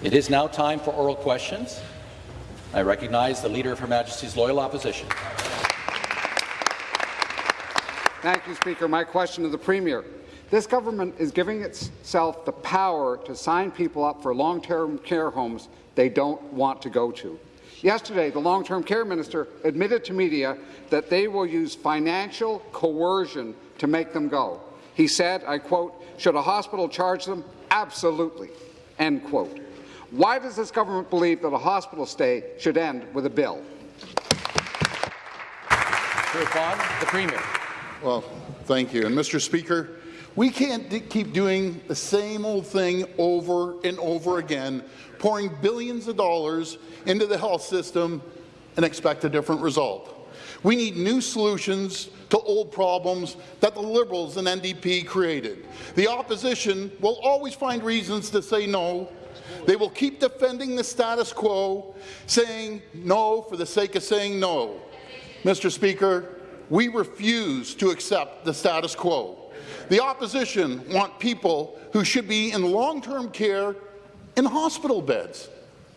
It is now time for oral questions. I recognize the Leader of Her Majesty's Loyal Opposition. Thank you, Speaker. My question to the Premier. This government is giving itself the power to sign people up for long-term care homes they don't want to go to. Yesterday, the long-term care minister admitted to media that they will use financial coercion to make them go. He said, I quote, should a hospital charge them? Absolutely, end quote. Why does this government believe that a hospital stay should end with a bill? To respond, the Premier. Well, thank you. And Mr. Speaker, we can't keep doing the same old thing over and over again, pouring billions of dollars into the health system and expect a different result. We need new solutions to old problems that the Liberals and NDP created. The opposition will always find reasons to say no. They will keep defending the status quo, saying no for the sake of saying no. Mr. Speaker, we refuse to accept the status quo. The opposition want people who should be in long-term care in hospital beds.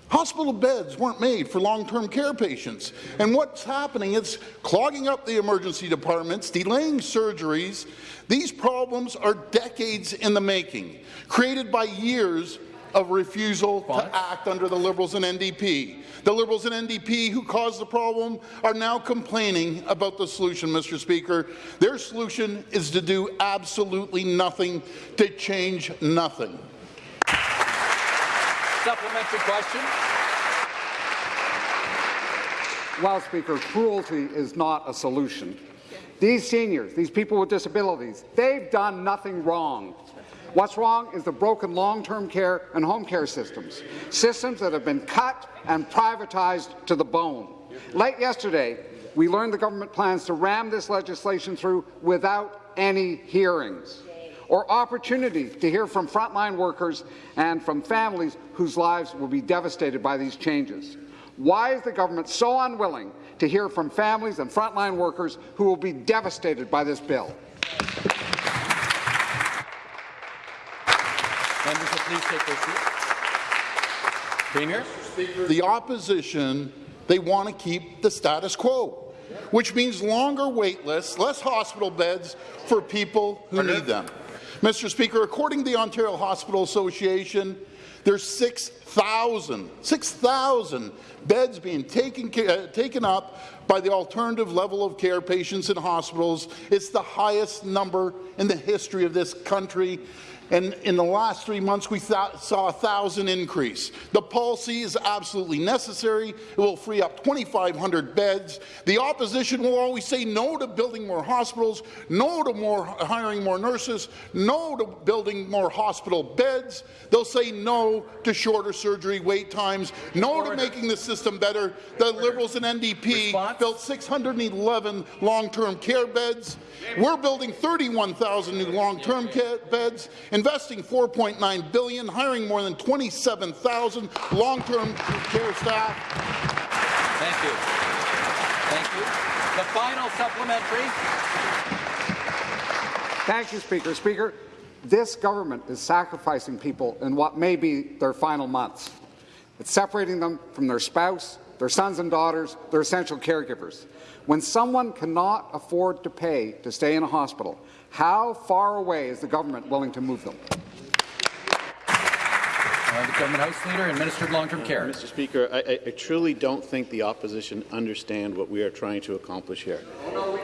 Hospital beds weren't made for long-term care patients. And what's happening is clogging up the emergency departments, delaying surgeries. These problems are decades in the making, created by years of refusal what? to act under the Liberals and NDP. The Liberals and NDP who caused the problem are now complaining about the solution, Mr. Speaker. Their solution is to do absolutely nothing, to change nothing. Supplementary question. Well, Speaker, cruelty is not a solution. These seniors, these people with disabilities, they've done nothing wrong. What's wrong is the broken long-term care and home care systems, systems that have been cut and privatized to the bone. Late yesterday, we learned the government plans to ram this legislation through without any hearings or opportunity to hear from frontline workers and from families whose lives will be devastated by these changes. Why is the government so unwilling to hear from families and frontline workers who will be devastated by this bill? Members will please take their seats. Premier? The opposition, they want to keep the status quo, which means longer wait lists, less hospital beds for people who need them. Mr. Speaker, according to the Ontario Hospital Association, there's 6,000 6,000 beds being taken, uh, taken up by the alternative level of care patients in hospitals. It's the highest number in the history of this country and in the last three months we saw a thousand increase. The policy is absolutely necessary. It will free up 2,500 beds. The opposition will always say no to building more hospitals, no to more hiring more nurses, no to building more hospital beds. They'll say no to shorter surgery wait times, no Order. to making the system better. The Order. Liberals and NDP Response? built 611 long-term care beds. We're building 31,000 new long-term beds. And investing 4.9 billion, hiring more than 27,000 long-term care staff. Thank you. Thank you. The final supplementary. Thank you, Speaker. Speaker, this government is sacrificing people in what may be their final months. It's separating them from their spouse, their sons and daughters, their essential caregivers. When someone cannot afford to pay to stay in a hospital, how far away is the government willing to move them? Uh, the Government House Leader and Minister of Long-Term Care. Mr. Speaker, I, I, truly don't think the opposition understand what we are trying to accomplish here.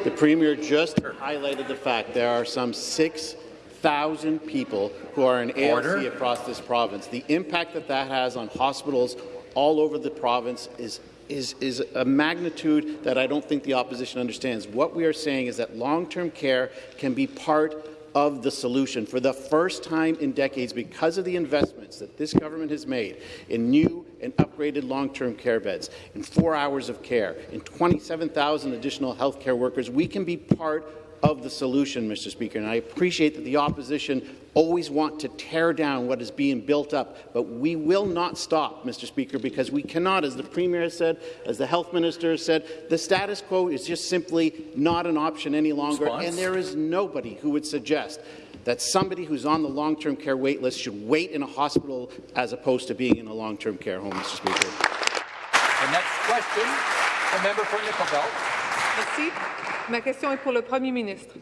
The Premier just highlighted the fact there are some 6,000 people who are in ALC Order. across this province. The impact that that has on hospitals all over the province is is, is a magnitude that I don't think the opposition understands. What we are saying is that long-term care can be part of the solution. For the first time in decades, because of the investments that this government has made in new and upgraded long-term care beds, in four hours of care, in 27,000 additional health care workers, we can be part of the solution, Mr. Speaker. And I appreciate that the opposition always want to tear down what is being built up, but we will not stop, Mr. Speaker, because we cannot, as the Premier has said, as the Health Minister has said, the status quo is just simply not an option any longer, Response? and there is nobody who would suggest that somebody who's on the long-term care wait list should wait in a hospital as opposed to being in a long-term care home, Mr. Speaker. The next question, the member for Nickel Belt. Merci. Ma question est pour le Premier ministre.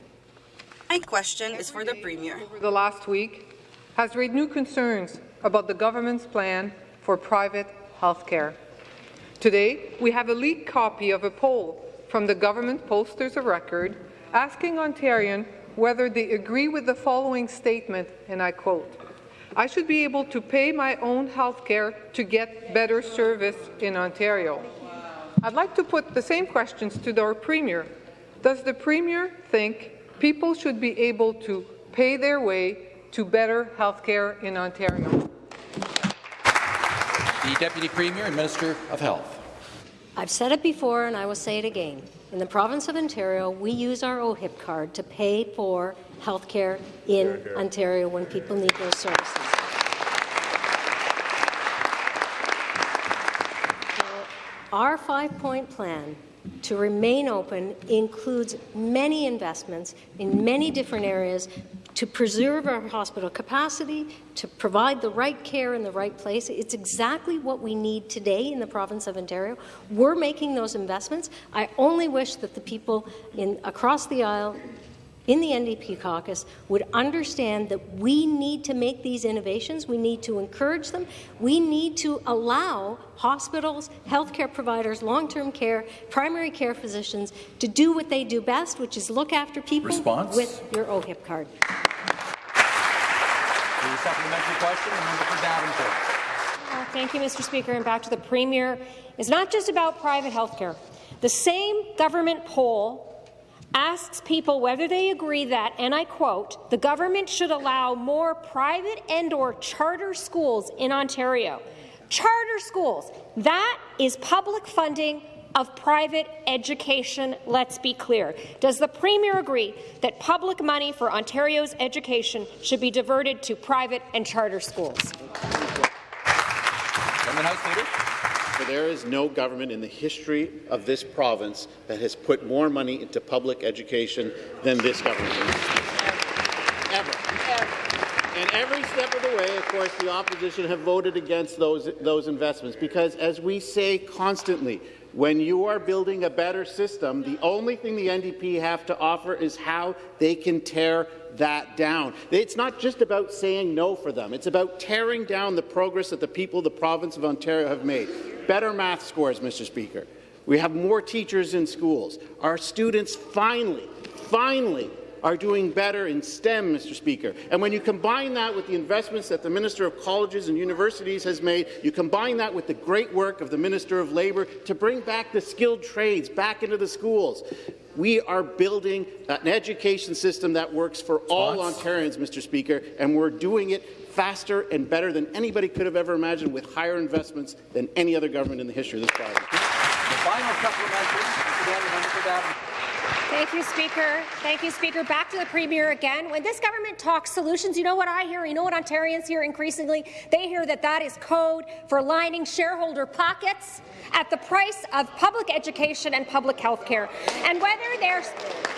My question is for the Premier. Over the last week has raised new concerns about the government's plan for private health care. Today, we have a leaked copy of a poll from the government posters of record asking Ontarians whether they agree with the following statement, and I quote, I should be able to pay my own health care to get better service in Ontario. I'd like to put the same questions to our Premier. Does the Premier think people should be able to pay their way to better health care in Ontario? The Deputy Premier and Minister of Health. I've said it before and I will say it again. In the province of Ontario, we use our OHIP card to pay for health care in Ontario when people need those services. Now, our five-point plan to remain open includes many investments in many different areas to preserve our hospital capacity, to provide the right care in the right place. It's exactly what we need today in the province of Ontario. We're making those investments. I only wish that the people in, across the aisle in the NDP caucus would understand that we need to make these innovations, we need to encourage them, we need to allow hospitals, healthcare providers, long-term care, primary care physicians to do what they do best, which is look after people Response? with your OHIP card. The supplementary question, the member for Davenport. Uh, thank you, Mr. Speaker. And back to the Premier. It's not just about private health care. The same government poll asks people whether they agree that, and I quote, the government should allow more private and or charter schools in Ontario. Charter schools. That is public funding of private education, let's be clear. Does the Premier agree that public money for Ontario's education should be diverted to private and charter schools? For there is no government in the history of this province that has put more money into public education than this government. Ever. And every step of the way, of course, the opposition have voted against those, those investments because, as we say constantly, when you are building a better system, the only thing the NDP have to offer is how they can tear that down. It's not just about saying no for them. It's about tearing down the progress that the people of the province of Ontario have made. Better math scores, Mr. Speaker. We have more teachers in schools. Our students finally, finally are doing better in STEM, Mr. Speaker. And when you combine that with the investments that the Minister of Colleges and Universities has made, you combine that with the great work of the Minister of Labour to bring back the skilled trades back into the schools. We are building an education system that works for all Ontarians, Mr. Speaker, and we're doing it faster and better than anybody could have ever imagined with higher investments than any other government in the history of this province. The final supplementary, Thank you, Speaker. Thank you, Speaker. Back to the Premier again. When this government talks solutions, you know what I hear? You know what Ontarians hear increasingly? They hear that that is code for lining shareholder pockets at the price of public education and public health care. And whether they're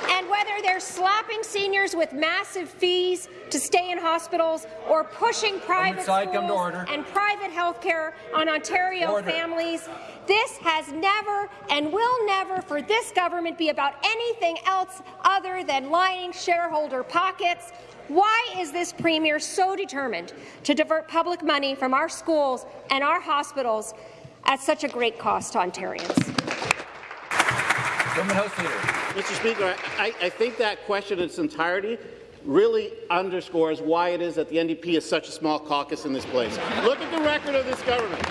and whether they're slapping seniors with massive fees to stay in hospitals or pushing private side, schools and private health care on Ontario Order. families, this has never and will never for this government be about anything else other than lining shareholder pockets. Why is this Premier so determined to divert public money from our schools and our hospitals at such a great cost to Ontarians? Government House Leader. Mr. Speaker, I, I think that question in its entirety really underscores why it is that the NDP is such a small caucus in this place. Look at the record of this government.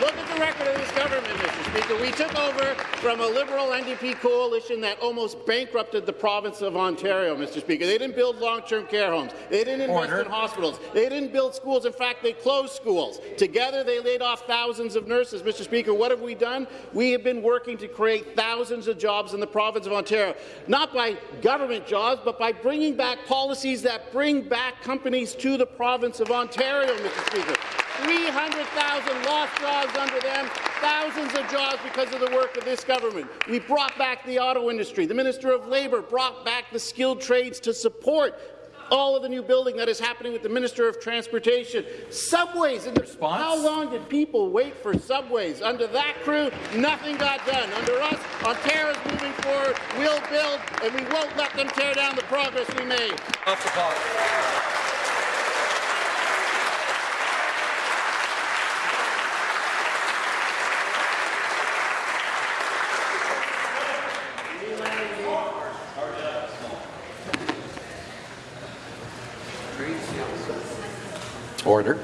Look at the record of this government, Mr. Speaker. We took over from a Liberal NDP coalition that almost bankrupted the province of Ontario, Mr. Speaker. They didn't build long-term care homes. They didn't invest Order. in hospitals. They didn't build schools. In fact, they closed schools. Together, they laid off thousands of nurses. Mr. Speaker, what have we done? We have been working to create thousands of jobs in the province of Ontario, not by government jobs, but by bringing back policies that bring back companies to the province of Ontario, Mr. Speaker. 300,000 lost jobs under them, thousands of jobs because of the work of this government. We brought back the auto industry. The Minister of Labour brought back the skilled trades to support all of the new building that is happening with the Minister of Transportation. Subways. And Response? how long did people wait for subways? Under that crew, nothing got done. Under us, Ontario is moving forward. We'll build, and we won't let them tear down the progress we made. Off the clock. Order.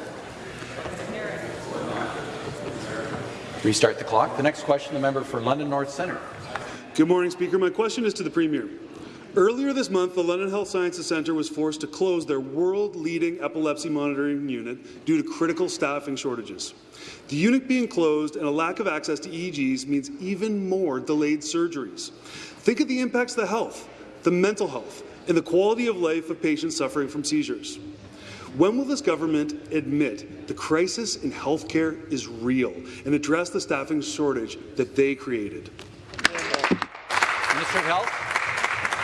Restart the clock. The next question, the member for London North Centre. Good morning, Speaker. My question is to the Premier. Earlier this month, the London Health Sciences Centre was forced to close their world-leading epilepsy monitoring unit due to critical staffing shortages. The unit being closed and a lack of access to EEGs means even more delayed surgeries. Think of the impacts to the health, the mental health, and the quality of life of patients suffering from seizures. When will this government admit the crisis in healthcare is real and address the staffing shortage that they created? Minister of Health.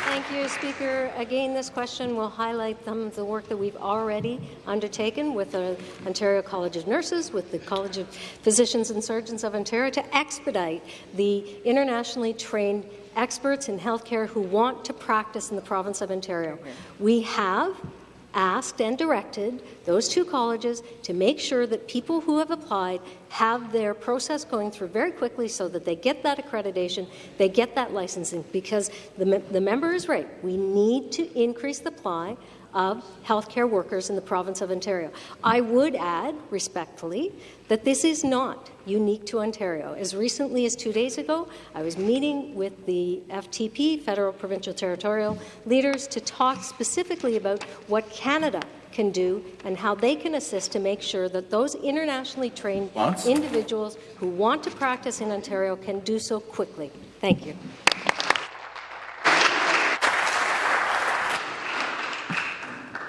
Thank you, Speaker. Again, this question will highlight some of the work that we've already undertaken with the Ontario College of Nurses, with the College of Physicians and Surgeons of Ontario to expedite the internationally trained experts in healthcare who want to practice in the province of Ontario. We have asked and directed those two colleges to make sure that people who have applied have their process going through very quickly so that they get that accreditation, they get that licensing, because the, the member is right. We need to increase the supply of healthcare workers in the province of Ontario. I would add, respectfully, that this is not unique to Ontario. As recently as two days ago, I was meeting with the FTP, Federal Provincial Territorial leaders, to talk specifically about what Canada can do and how they can assist to make sure that those internationally trained Once. individuals who want to practice in Ontario can do so quickly. Thank you.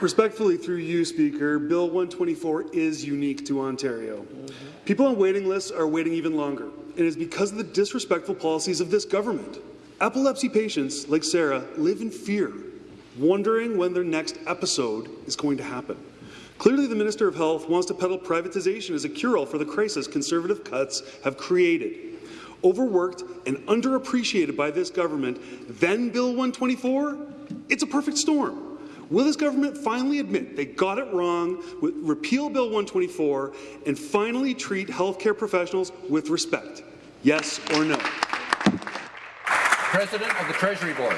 Respectfully, through you, Speaker, Bill 124 is unique to Ontario. People on waiting lists are waiting even longer, and it is because of the disrespectful policies of this government. Epilepsy patients, like Sarah, live in fear, wondering when their next episode is going to happen. Clearly, the Minister of Health wants to peddle privatization as a cure-all for the crisis Conservative cuts have created. Overworked and underappreciated by this government, then Bill 124? It's a perfect storm. Will this government finally admit they got it wrong, with repeal Bill 124, and finally treat healthcare professionals with respect? Yes or no? President of the Treasury Board.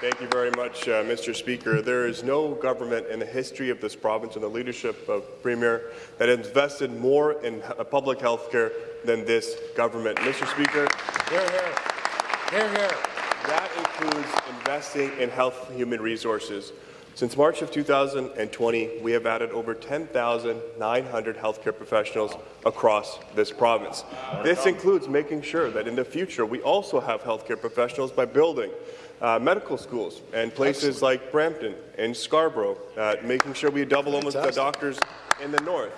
Thank you very much, uh, Mr. Speaker. There is no government in the history of this province and the leadership of Premier that has invested more in uh, public health care than this government. Mr. Speaker, hear, hear, hear, hear. That includes investing in health and human resources. Since March of 2020, we have added over 10,900 healthcare professionals across this province. This includes making sure that in the future we also have healthcare professionals by building uh, medical schools and places like Brampton and Scarborough, uh, making sure we double almost the doctors in the north.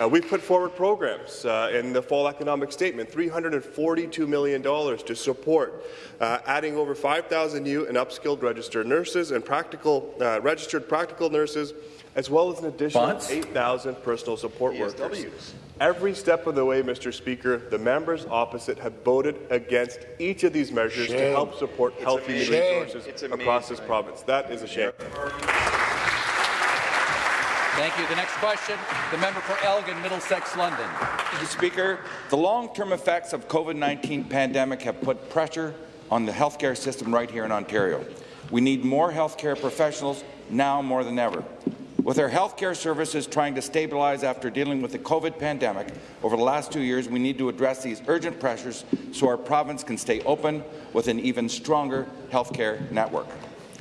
Uh, we've put forward programs uh, in the fall economic statement, $342 million to support uh, adding over 5,000 new and upskilled registered nurses and practical, uh, registered practical nurses, as well as an additional 8,000 personal support workers. Every step of the way, Mr. Speaker, the members opposite have voted against each of these measures to help support health human resources across this province. That is a shame. Thank you. The next question, the member for Elgin, Middlesex, London. Mr. Speaker, the long-term effects of COVID-19 pandemic have put pressure on the healthcare system right here in Ontario. We need more healthcare professionals now more than ever. With our healthcare services trying to stabilize after dealing with the COVID pandemic over the last two years, we need to address these urgent pressures so our province can stay open with an even stronger healthcare network.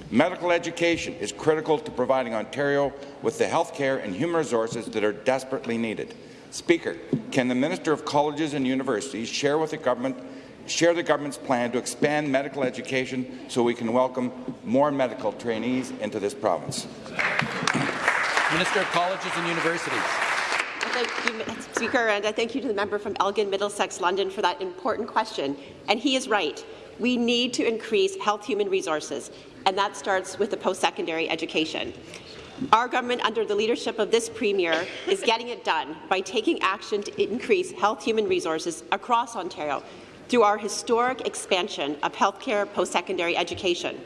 Medical education is critical to providing Ontario with the health care and human resources that are desperately needed. Speaker, can the Minister of Colleges and Universities share with the government share the government's plan to expand medical education so we can welcome more medical trainees into this province? Minister of Colleges and Universities. Thank you, Speaker, and I thank you to the member from Elgin, Middlesex, London for that important question. And he is right. We need to increase health human resources, and that starts with the post-secondary education. Our government, under the leadership of this Premier, is getting it done by taking action to increase health human resources across Ontario through our historic expansion of healthcare post-secondary education.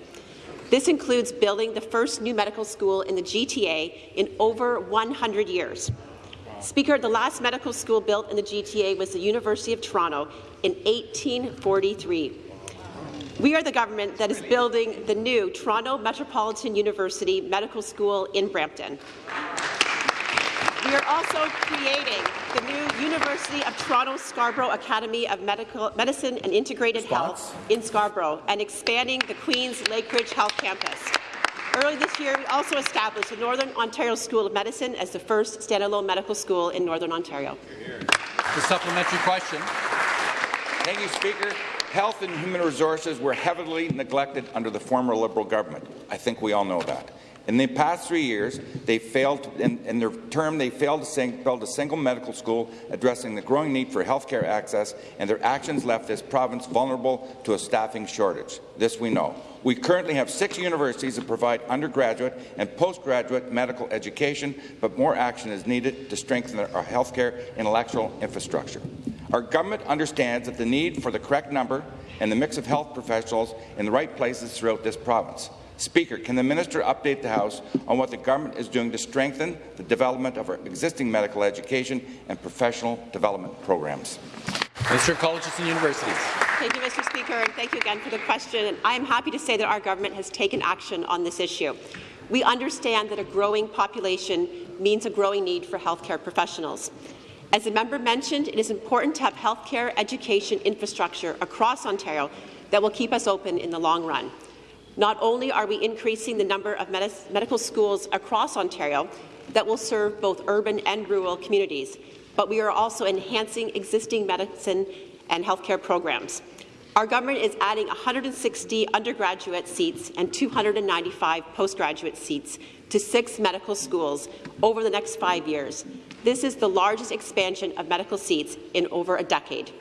This includes building the first new medical school in the GTA in over 100 years. Speaker, the last medical school built in the GTA was the University of Toronto in 1843. We are the government that is building the new Toronto Metropolitan University Medical School in Brampton. We are also creating the new University of Toronto Scarborough Academy of Medical, Medicine and Integrated Response? Health in Scarborough and expanding the Queen's Lakeridge Health Campus. Early this year, we also established the Northern Ontario School of Medicine as the first standalone medical school in Northern Ontario. The supplementary question. Thank you, Speaker. Health and human resources were heavily neglected under the former Liberal government. I think we all know that. In the past three years, they failed, in, in their term, they failed to sing, build a single medical school addressing the growing need for health care access, and their actions left this province vulnerable to a staffing shortage. This we know. We currently have six universities that provide undergraduate and postgraduate medical education, but more action is needed to strengthen our healthcare intellectual infrastructure. Our government understands that the need for the correct number and the mix of health professionals in the right places throughout this province. Speaker, can the minister update the House on what the government is doing to strengthen the development of our existing medical education and professional development programs? Minister of Colleges and Universities. Thank you, Mr. Speaker, and thank you again for the question. I am happy to say that our government has taken action on this issue. We understand that a growing population means a growing need for healthcare professionals. As the member mentioned, it is important to have healthcare education infrastructure across Ontario that will keep us open in the long run. Not only are we increasing the number of med medical schools across Ontario that will serve both urban and rural communities, but we are also enhancing existing medicine and healthcare programs. Our government is adding 160 undergraduate seats and 295 postgraduate seats to six medical schools over the next five years. This is the largest expansion of medical seats in over a decade.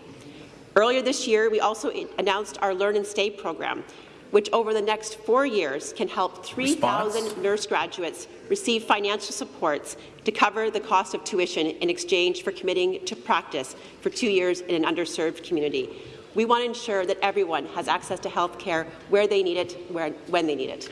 Earlier this year, we also announced our Learn and Stay program, which over the next four years can help 3,000 nurse graduates receive financial supports to cover the cost of tuition in exchange for committing to practice for two years in an underserved community. We want to ensure that everyone has access to health care where they need it, where, when they need it.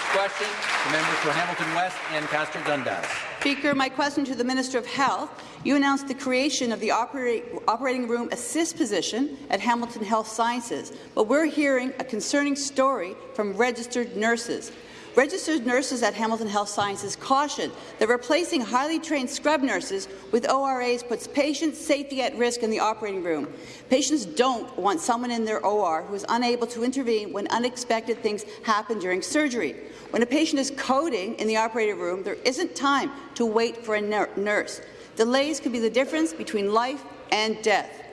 Next question, the member for Hamilton West Ancaster Dundas. Speaker, my question to the Minister of Health. You announced the creation of the operating room assist position at Hamilton Health Sciences, but we're hearing a concerning story from registered nurses. Registered nurses at Hamilton Health Sciences caution that replacing highly trained scrub nurses with ORAs puts patient safety at risk in the operating room. Patients don't want someone in their OR who is unable to intervene when unexpected things happen during surgery. When a patient is coding in the operating room, there isn't time to wait for a nurse. Delays could be the difference between life and death.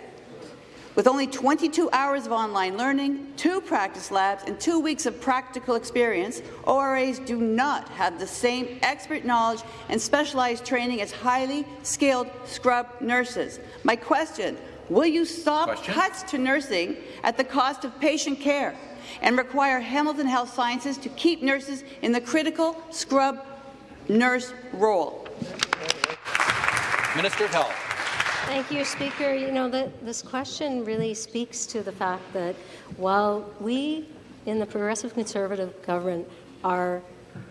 With only 22 hours of online learning, two practice labs, and two weeks of practical experience, ORAs do not have the same expert knowledge and specialized training as highly skilled scrub nurses. My question, will you stop question? cuts to nursing at the cost of patient care and require Hamilton Health Sciences to keep nurses in the critical scrub nurse role? Minister of Health. Thank you, Speaker. You know, the, this question really speaks to the fact that while we in the Progressive Conservative government are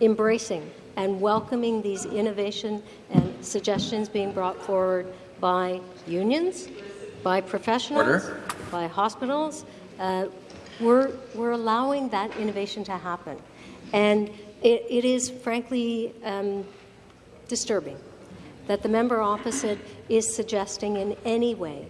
embracing and welcoming these innovation and suggestions being brought forward by unions, by professionals, Order. by hospitals, uh, we're, we're allowing that innovation to happen. And it, it is frankly um, disturbing that the member opposite is suggesting in any way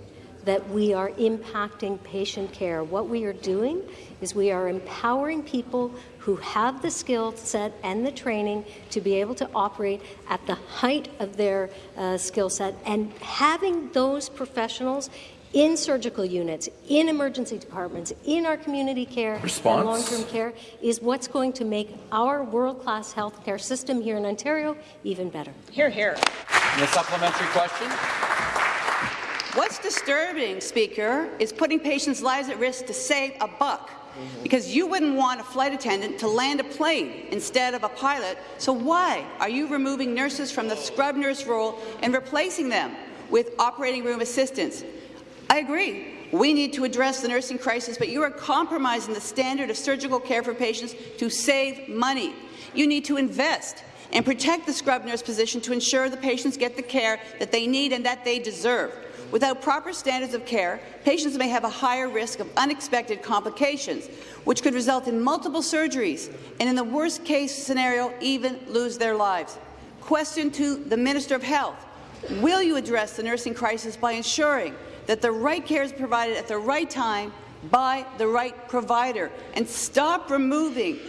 that we are impacting patient care. What we are doing is we are empowering people who have the skill set and the training to be able to operate at the height of their uh, skill set and having those professionals in surgical units, in emergency departments, in our community care Response. and long-term care is what's going to make our world-class healthcare system here in Ontario even better. Hear, hear. The supplementary question. What's disturbing, Speaker, is putting patients' lives at risk to save a buck. Mm-hmm. because you wouldn't want a flight attendant to land a plane instead of a pilot. So why are you removing nurses from the scrub nurse role and replacing them with operating room assistants? I agree. We need to address the nursing crisis, but you are compromising the standard of surgical care for patients to save money. You need to invest and protect the scrub nurse position to ensure the patients get the care that they need and that they deserve. Without proper standards of care, patients may have a higher risk of unexpected complications, which could result in multiple surgeries and, in the worst-case scenario, even lose their lives. Question to the Minister of Health. Will you address the nursing crisis by ensuring that the right care is provided at the right time by the right provider and stop removing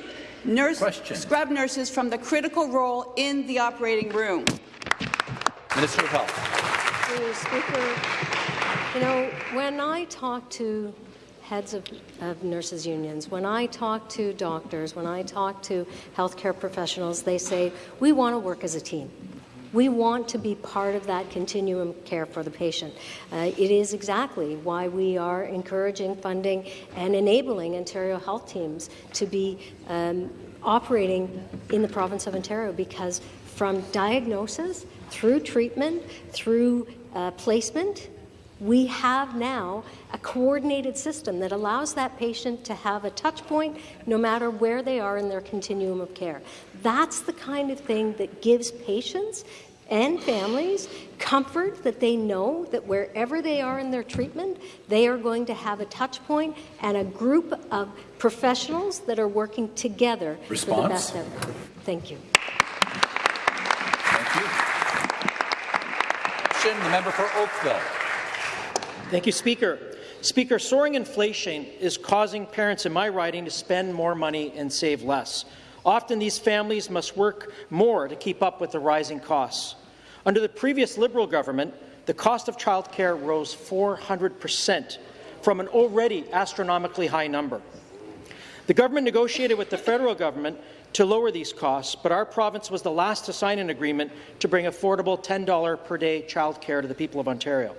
nurse, scrub nurses from the critical role in the operating room? Minister of Health. Speaker, you know, when I talk to heads of, of, nurses unions, when I talk to doctors, when I talk to healthcare professionals, they say, we want to work as a team. We want to be part of that continuum care for the patient. Uh, it is exactly why we are encouraging, funding, and enabling Ontario health teams to be um, operating in the province of Ontario because from diagnosis through treatment, through uh, placement, we have now a coordinated system that allows that patient to have a touch point no matter where they are in their continuum of care. That's the kind of thing that gives patients and families comfort that they know that wherever they are in their treatment, they are going to have a touch point and a group of professionals that are working together Response? for the best outcome. Thank you. Thank you. Question, the member for Oakville. Thank you, Speaker. Speaker, soaring inflation is causing parents in my riding to spend more money and save less. Often these families must work more to keep up with the rising costs. Under the previous Liberal government, the cost of childcare rose 400 per cent from an already astronomically high number. The government negotiated with the federal government to lower these costs, but our province was the last to sign an agreement to bring affordable $10 per day childcare to the people of Ontario.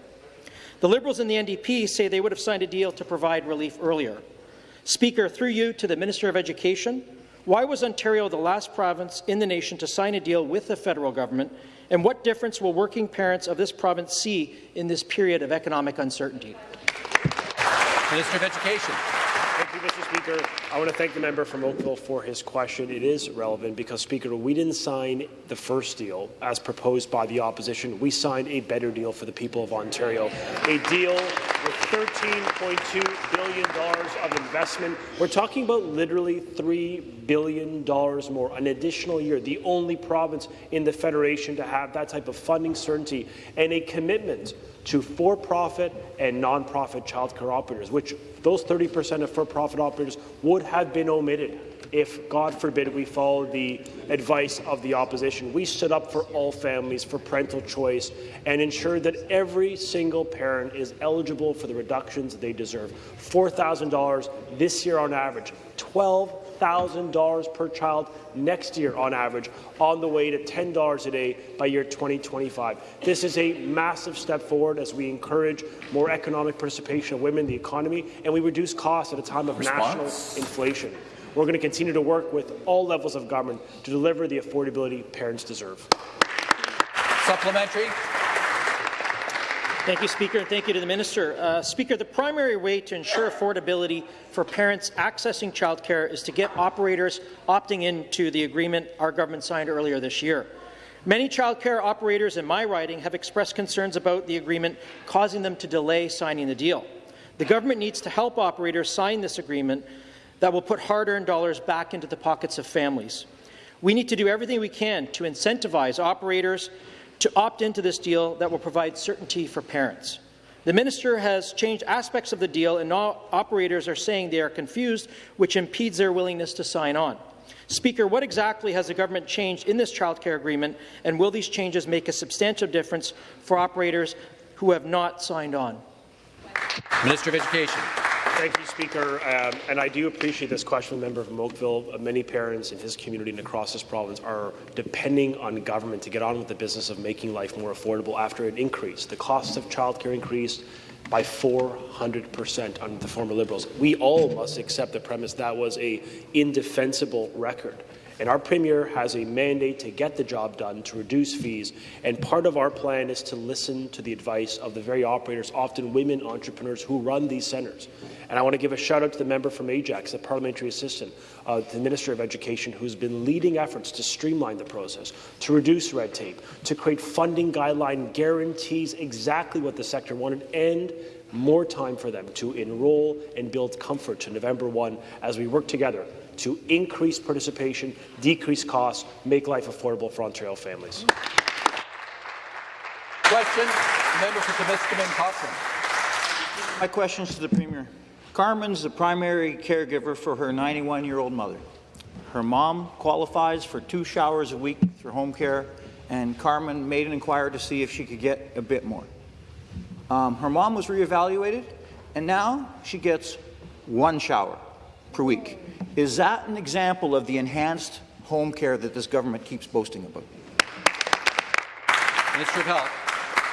The Liberals and the NDP say they would have signed a deal to provide relief earlier. Speaker, through you to the Minister of Education, why was Ontario the last province in the nation to sign a deal with the federal government, and what difference will working parents of this province see in this period of economic uncertainty? Minister of Education. Speaker. I want to thank the member from Oakville for his question. It is relevant because, Speaker, we didn't sign the first deal as proposed by the opposition. We signed a better deal for the people of Ontario, a deal with $13.2 billion of investment. We're talking about literally $3 billion more, an additional year, the only province in the Federation to have that type of funding certainty and a commitment to for-profit and non-profit childcare operators, which those 30% of for-profit operators would have been omitted if, God forbid, we followed the advice of the opposition. We stood up for all families, for parental choice, and ensured that every single parent is eligible for the reductions they deserve. $4,000 this year on average, 12 $1,000 per child next year on average, on the way to $10 a day by year 2025. This is a massive step forward as we encourage more economic participation of women in the economy and we reduce costs at a time of Response? national inflation. We're going to continue to work with all levels of government to deliver the affordability parents deserve. Supplementary. Thank you, Speaker, and thank you to the Minister. Uh, Speaker, the primary way to ensure affordability for parents accessing childcare is to get operators opting into the agreement our government signed earlier this year. Many childcare operators in my riding have expressed concerns about the agreement causing them to delay signing the deal. The government needs to help operators sign this agreement that will put hard-earned dollars back into the pockets of families. We need to do everything we can to incentivize operators to opt into this deal that will provide certainty for parents. The minister has changed aspects of the deal, and now operators are saying they are confused, which impedes their willingness to sign on. Speaker, what exactly has the government changed in this childcare agreement, and will these changes make a substantial difference for operators who have not signed on? Minister of Education. Thank you, Speaker. Um, and I do appreciate this question member from Oakville. Uh, many parents in his community and across this province are depending on government to get on with the business of making life more affordable after it increased. The cost of childcare increased by 400% under the former Liberals. We all must accept the premise that was a indefensible record. And our Premier has a mandate to get the job done, to reduce fees. And part of our plan is to listen to the advice of the very operators, often women entrepreneurs who run these centres. And I want to give a shout out to the member from Ajax, the parliamentary assistant, uh, the Minister of Education, who's been leading efforts to streamline the process, to reduce red tape, to create funding guideline guarantees exactly what the sector wanted, and more time for them to enroll and build comfort to November 1 as we work together to increase participation, decrease costs, make life affordable for Ontario families. Question, member for Timiskaming Cochrane. My question is to the Premier. Carmen's the primary caregiver for her 91-year-old mother. Her mom qualifies for two showers a week through home care, and Carmen made an inquiry to see if she could get a bit more. Um, her mom was reevaluated, and now she gets one shower per week. Is that an example of the enhanced home care that this government keeps boasting about? Minister of Health.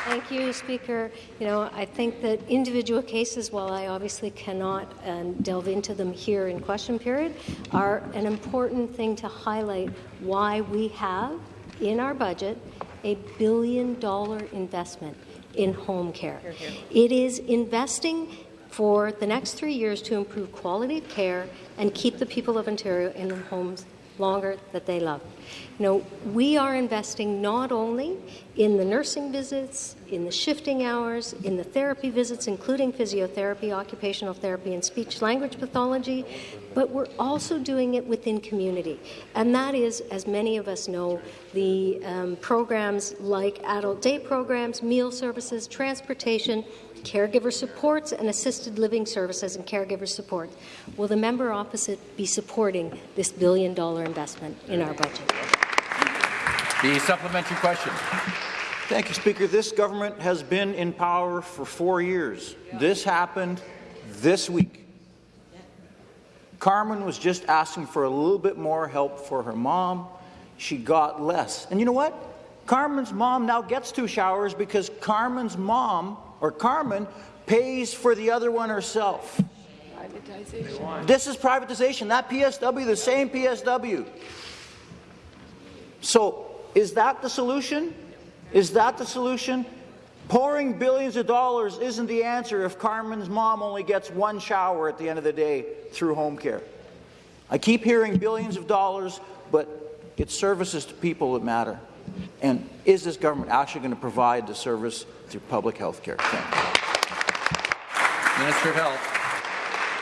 Thank you, Speaker. You know, I think that individual cases, while I obviously cannot um, delve into them here in question period, are an important thing to highlight why we have in our budget a billion dollar investment in home care. It is investing for the next three years to improve quality of care and keep the people of Ontario in their homes longer that they love. You know, we are investing not only in the nursing visits, in the shifting hours, in the therapy visits, including physiotherapy, occupational therapy, and speech language pathology, but we're also doing it within community. And that is, as many of us know, the um, programs like adult day programs, meal services, transportation, caregiver supports and assisted living services and caregiver support. Will the member opposite be supporting this billion dollar investment in our budget? The supplementary question. Thank you, Speaker. This government has been in power for four years. This happened this week. Carmen was just asking for a little bit more help for her mom. She got less. And you know what? Carmen's mom now gets two showers because Carmen's mom or Carmen pays for the other one herself. This is privatization. That PSW, the same PSW. So, is that the solution? Is that the solution? Pouring billions of dollars isn't the answer if Carmen's mom only gets one shower at the end of the day through home care. I keep hearing billions of dollars, but it's services to people that matter. And is this government actually going to provide the service through public health care? Minister of Health.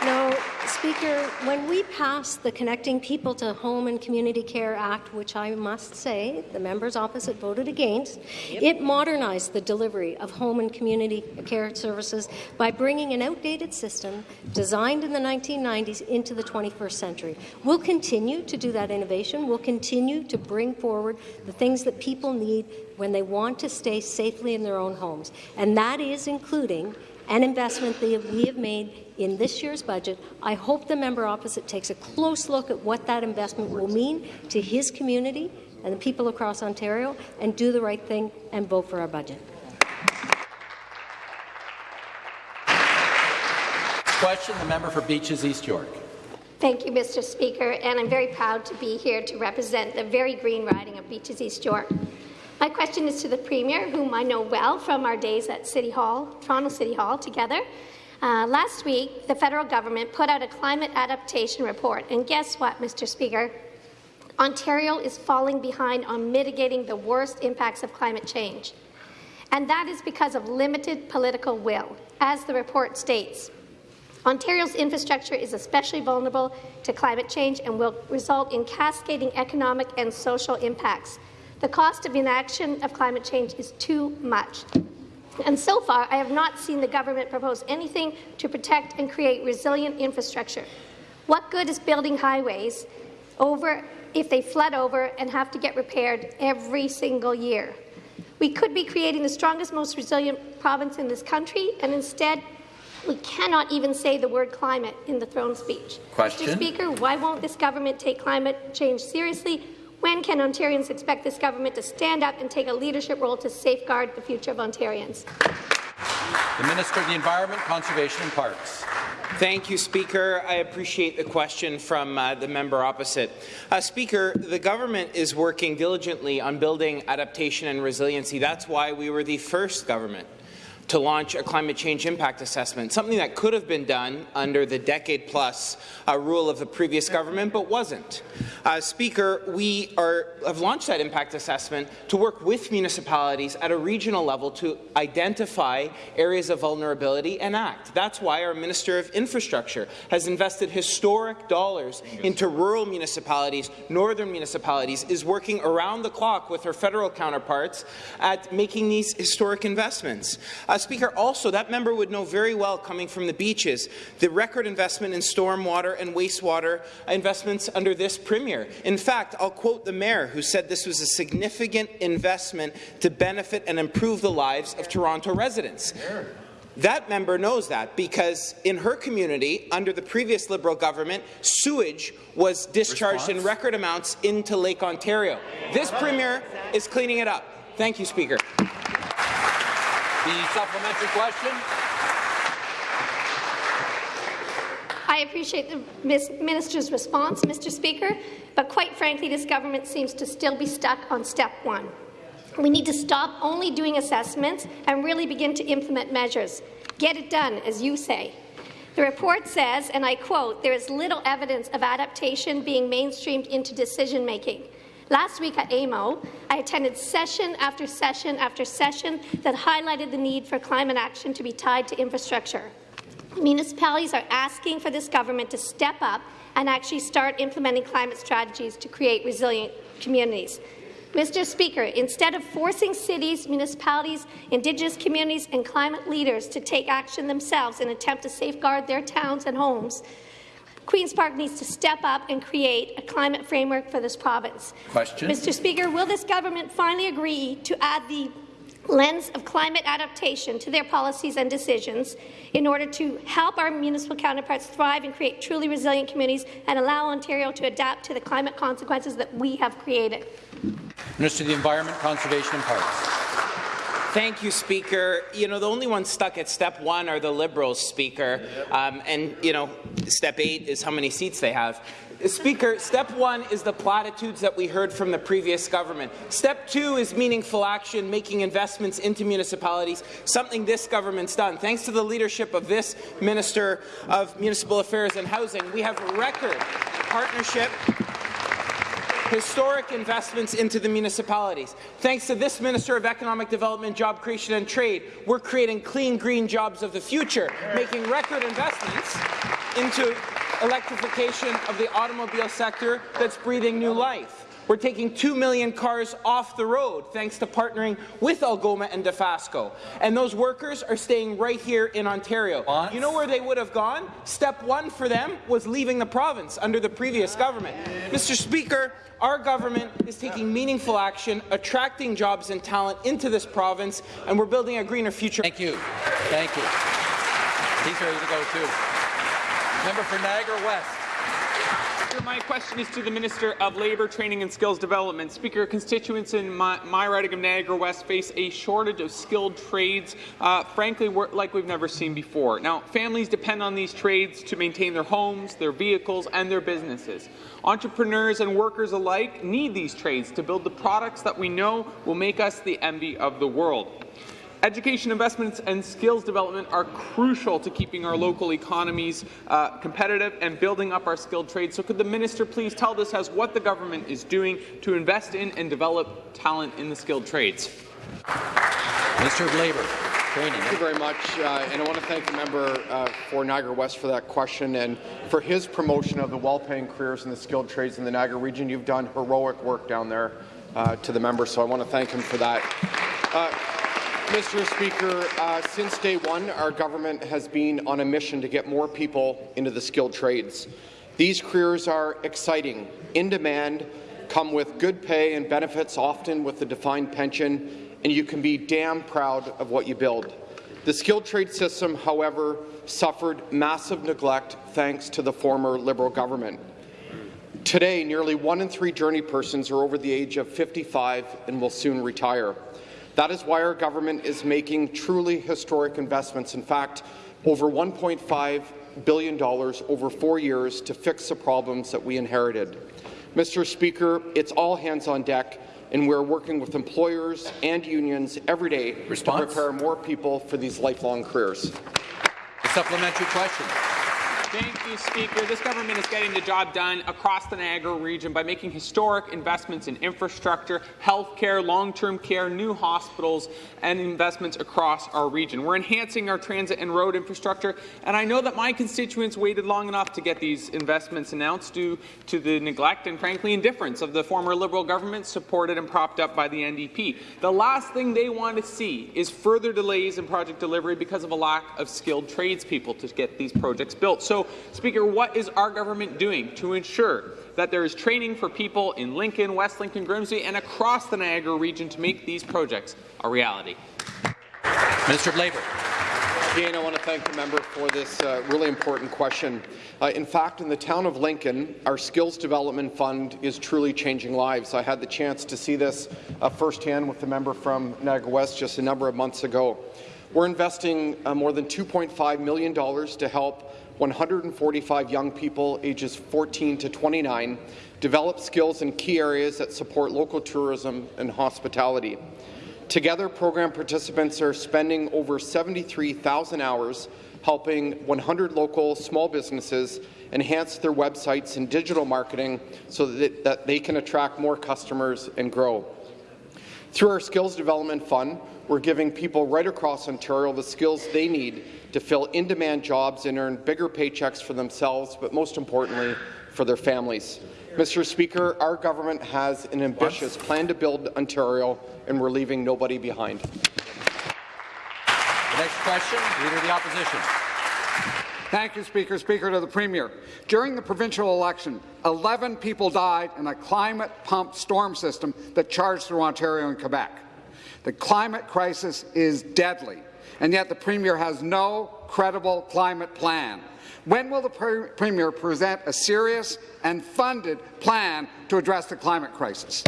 No, Speaker, when we passed the Connecting People to Home and Community Care Act, which I must say the members opposite voted against, yep. it modernized the delivery of home and community care services by bringing an outdated system designed in the 1990s into the 21st century. We'll continue to do that innovation. We'll continue to bring forward the things that people need when they want to stay safely in their own homes, and that is including an investment that we have made in this year's budget. I hope the member opposite takes a close look at what that investment will mean to his community and the people across Ontario and do the right thing and vote for our budget. Question, the member for Beaches East York. Thank you, Mr. Speaker, and I'm very proud to be here to represent the very green riding of Beaches East York. My question is to the Premier, whom I know well from our days at City Hall, Toronto City Hall together. Uh, last week, the federal government put out a climate adaptation report, and guess what, Mr. Speaker? Ontario is falling behind on mitigating the worst impacts of climate change. And that is because of limited political will. As the report states, Ontario's infrastructure is especially vulnerable to climate change and will result in cascading economic and social impacts. The cost of inaction of climate change is too much. And so far, I have not seen the government propose anything to protect and create resilient infrastructure. What good is building highways over if they flood over and have to get repaired every single year? We could be creating the strongest, most resilient province in this country, and instead We cannot even say the word climate in the throne speech. Question. Mr. Speaker, why won't this government take climate change seriously? When can Ontarians expect this government to stand up and take a leadership role to safeguard the future of Ontarians? The Minister of the Environment, Conservation and Parks. Thank you, Speaker. I appreciate the question from uh, the member opposite. Uh, Speaker, the government is working diligently on building adaptation and resiliency. That's why we were the first government to launch a climate change impact assessment, something that could have been done under the decade-plus uh, rule of the previous government, but wasn't. Uh, Speaker, we are, have launched that impact assessment to work with municipalities at a regional level to identify areas of vulnerability and act. That's why our Minister of Infrastructure has invested historic dollars into rural municipalities, northern municipalities, is working around the clock with her federal counterparts at making these historic investments. Uh, Uh, speaker, also, that member would know very well, coming from the beaches, the record investment in stormwater and wastewater investments under this Premier. In fact, I'll quote the Mayor, who said this was a significant investment to benefit and improve the lives of Toronto residents. That member knows that because in her community, under the previous Liberal government, sewage was discharged Response? in record amounts into Lake Ontario. This Premier is cleaning it up. Thank you, Speaker. The supplementary question. I appreciate the minister's response, Mr. Speaker, but quite frankly, this government seems to still be stuck on step one. We need to stop only doing assessments and really begin to implement measures. Get it done, as you say. The report says, and I quote, there is little evidence of adaptation being mainstreamed into decision-making. Last week at AMO, I attended session after session after session that highlighted the need for climate action to be tied to infrastructure. Municipalities are asking for this government to step up and actually start implementing climate strategies to create resilient communities. Mr. Speaker, instead of forcing cities, municipalities, Indigenous communities and climate leaders to take action themselves and attempt to safeguard their towns and homes, Queen's Park needs to step up and create a climate framework for this province. Question. Mr. Speaker, will this government finally agree to add the lens of climate adaptation to their policies and decisions in order to help our municipal counterparts thrive and create truly resilient communities and allow Ontario to adapt to the climate consequences that we have created? Minister of the Environment, Conservation and Parks. Thank you, Speaker. You know, the only ones stuck at step one are the Liberals, Speaker. Um, and, you know, step eight is how many seats they have. Speaker, step one is the platitudes that we heard from the previous government. Step two is meaningful action, making investments into municipalities, something this government's done. Thanks to the leadership of this Minister of Municipal Affairs and Housing, we have record partnership historic investments into the municipalities. Thanks to this Minister of Economic Development, Job Creation and Trade, we're creating clean, green jobs of the future, making record investments into electrification of the automobile sector that's breathing new life. We're taking 2 million cars off the road thanks to partnering with Algoma and Dofasco. And those workers are staying right here in Ontario. You know where they would have gone? Step one for them was leaving the province under the previous government. Mr. Speaker, our government is taking meaningful action, attracting jobs and talent into this province, and we're building a greener future. Thank you. Thank you. He's ready to go too. Member for Niagara West. My question is to the Minister of Labour, Training and Skills Development. Speaker, constituents in my, my riding of Niagara West face a shortage of skilled trades, uh, frankly, like we've never seen before. Now, families depend on these trades to maintain their homes, their vehicles, and their businesses. Entrepreneurs and workers alike need these trades to build the products that we know will make us the envy of the world. Education investments and skills development are crucial to keeping our local economies uh, competitive and building up our skilled trades. So could the minister please tell us as what the government is doing to invest in and develop talent in the skilled trades? Minister of Labour. Training. Thank you very much, uh, and I want to thank the member uh, for Niagara West for that question and for his promotion of the well-paying careers in the skilled trades in the Niagara region. You've done heroic work down there uh, to the member, so I want to thank him for that. Mr. Speaker, uh, since day one, our government has been on a mission to get more people into the skilled trades. These careers are exciting, in demand, come with good pay and benefits, often with a defined pension, and you can be damn proud of what you build. The skilled trade system, however, suffered massive neglect thanks to the former Liberal government. Today, nearly one in three journey persons are over the age of 55 and will soon retire. That is why our government is making truly historic investments. In fact, over $1.5 billion over four years to fix the problems that we inherited. Mr. Speaker, it's all hands on deck, and we're working with employers and unions every day Response? to prepare more people for these lifelong careers. A supplementary question. Thank you, Speaker. This government is getting the job done across the Niagara region by making historic investments in infrastructure, health care, long-term care, new hospitals, and investments across our region. We're enhancing our transit and road infrastructure, and I know that my constituents waited long enough to get these investments announced due to the neglect and, frankly, indifference of the former Liberal government supported and propped up by the NDP. The last thing they want to see is further delays in project delivery because of a lack of skilled tradespeople to get these projects built. So Speaker, what is our government doing to ensure that there is training for people in Lincoln, West Lincoln, Grimsby, and across the Niagara region to make these projects a reality? Minister of Labour. Again, I want to thank the member for this uh, really important question. Uh, in fact, in the town of Lincoln, our Skills Development Fund is truly changing lives. I had the chance to see this uh, firsthand with the member from Niagara West just a number of months ago. We're investing uh, more than $2.5 million to help 145 young people ages 14 to 29 develop skills in key areas that support local tourism and hospitality. Together, program participants are spending over 73,000 hours helping 100 local small businesses enhance their websites and digital marketing so that, they can attract more customers and grow. Through our Skills Development Fund, we're giving people right across Ontario the skills they need to fill in-demand jobs and earn bigger paychecks for themselves, but most importantly, for their families. Mr. Speaker, our government has an ambitious plan to build Ontario, and we're leaving nobody behind. The next question, Leader of the Opposition. Thank you, Speaker. Speaker to the Premier. During the provincial election, 11 people died in a climate pump storm system that charged through Ontario and Quebec. The climate crisis is deadly and yet the Premier has no credible climate plan. When will the pre Premier present a serious and funded plan to address the climate crisis?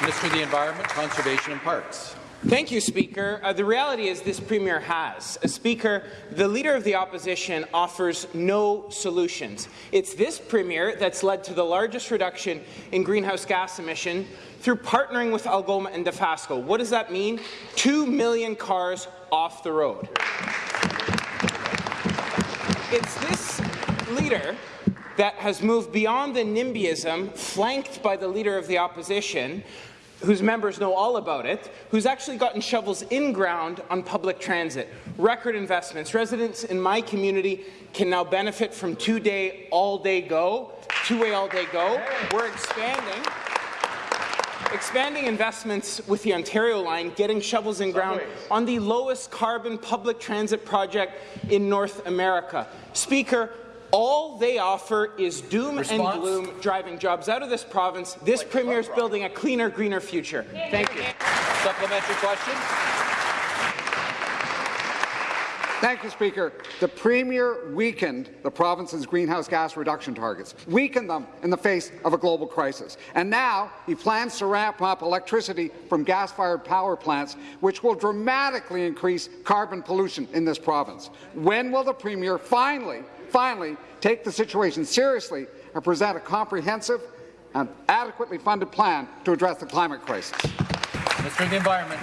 Minister of the Environment, Conservation and Parks. Thank you, Speaker. Uh, the reality is this Premier has. Uh, Speaker, the Leader of the Opposition offers no solutions. It's this Premier that's led to the largest reduction in greenhouse gas emission through partnering with Algoma and Dofasco. What does that mean? Two million cars off the road. It's this leader that has moved beyond the NIMBYism, flanked by the Leader of the Opposition, whose members know all about it, who's actually gotten shovels in ground on public transit. Record investments. Residents in my community can now benefit from two-day, all-day GO, two-way all-day GO. We're expanding expanding investments with the Ontario line, getting shovels in ground on the lowest carbon public transit project in North America. Speaker, all they offer is doom Response? and gloom, driving jobs out of this province. This Premier is building a cleaner, greener future. Thank you. Supplementary question. Thank you, Speaker. The Premier weakened the province's greenhouse gas reduction targets, weakened them in the face of a global crisis. And now he plans to ramp up electricity from gas-fired power plants, which will dramatically increase carbon pollution in this province. When will the Premier finally, finally take the situation seriously and present a comprehensive and adequately funded plan to address the climate crisis? Minister of the Environment.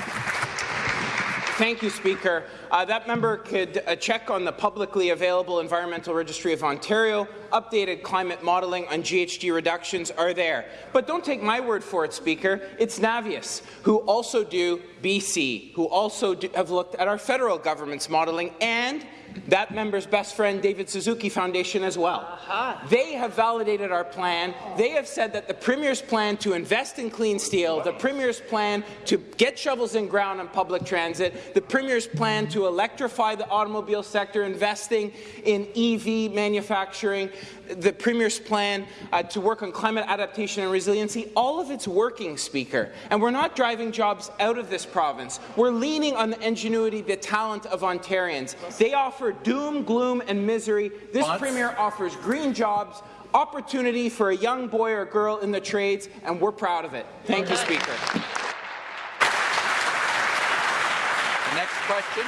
Thank you, Speaker. Uh, that member could uh, check on the publicly available Environmental Registry of Ontario. Updated climate modelling on GHG reductions are there. But don't take my word for it, Speaker. It's Navius, who also do BC, who also do, have looked at our federal government's modelling and that member's best friend, David Suzuki Foundation, as well. They have validated our plan. They have said that the Premier's plan to invest in clean steel, the Premier's plan to get shovels in ground on public transit, the Premier's plan to electrify the automobile sector, investing in EV manufacturing, the Premier's plan uh, to work on climate adaptation and resiliency, all of it's working, Speaker. And we're not driving jobs out of this province. We're leaning on the ingenuity, the talent of Ontarians. They offer doom, gloom, and misery. This Once. Premier offers green jobs, opportunity for a young boy or girl in the trades, and we're proud of it. Thank you, Speaker. The next question.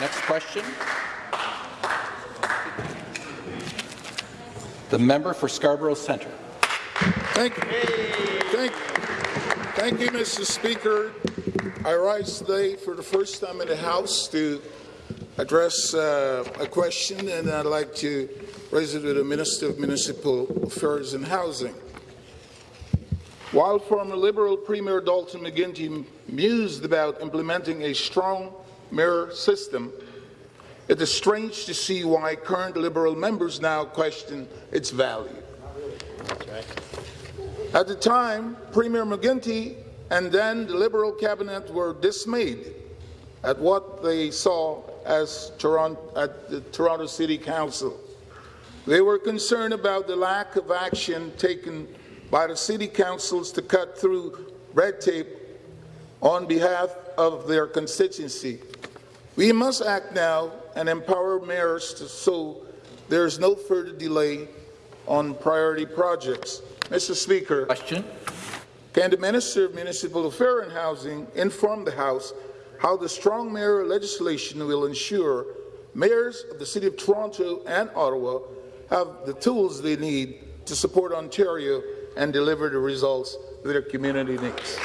Next question. The member for Scarborough Centre. Thank you. Thank, thank you, Mr. Speaker. I rise today for the first time in the House to address uh, a question, and I'd like to raise it with the Minister of Municipal Affairs and Housing. While former Liberal Premier Dalton McGuinty mused about implementing a strong mayor system, it is strange to see why current Liberal members now question its value. At the time, Premier McGuinty and then the Liberal cabinet were dismayed at what they saw as at the Toronto City Council. They were concerned about the lack of action taken by the city councils to cut through red tape on behalf of their constituency. We must act now and empower mayors to, so there's no further delay on priority projects. Mr. Speaker, question. Can the Minister of Municipal Affairs and Housing inform the House how the strong mayor legislation will ensure mayors of the City of Toronto and Ottawa have the tools they need to support Ontario and deliver the results that their community needs?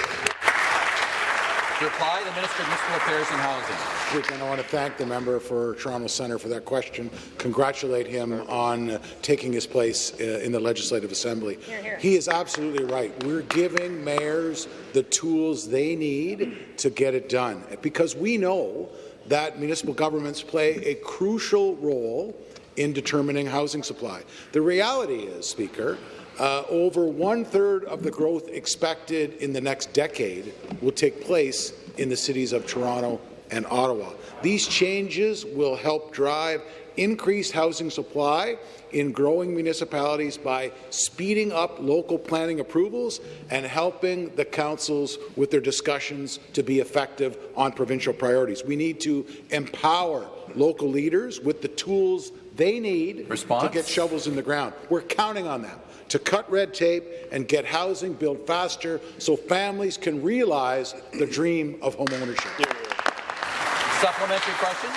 To reply, the Minister of Municipal Affairs and Housing. Speaker, and I want to thank the member for Toronto Centre for that question, congratulate him on uh, taking his place uh, in the Legislative Assembly. Hear, hear. He is absolutely right. We're giving mayors the tools they need to get it done, because we know that municipal governments play a crucial role in determining housing supply. The reality is, Speaker, uh, over one-third of the growth expected in the next decade will take place in the cities of Toronto and Ottawa. These changes will help drive increased housing supply in growing municipalities by speeding up local planning approvals and helping the councils with their discussions to be effective on provincial priorities. We need to empower local leaders with the tools they need Response? to get shovels in the ground. We're counting on them to cut red tape and get housing built faster so families can realize the dream of home ownership. Supplementary question.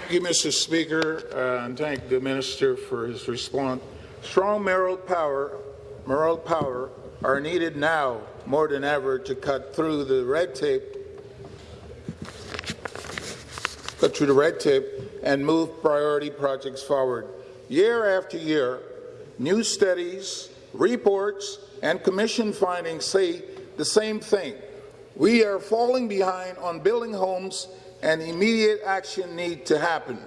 Thank you, Mr. Speaker, uh, and thank the Minister for his response. Strong moral power, mayoral power are needed now more than ever to cut through the red tape, cut through the red tape, and move priority projects forward. Year after year, new studies, reports, and commission findings say the same thing. We are falling behind on building homes and immediate action need to happen.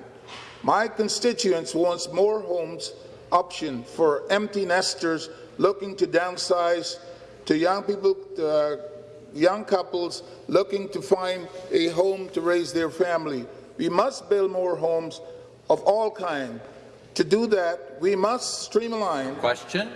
My constituents wants more homes option for empty nesters looking to downsize, to young people, uh, young couples looking to find a home to raise their family. We must build more homes of all kinds. To do that, we must streamline. Question.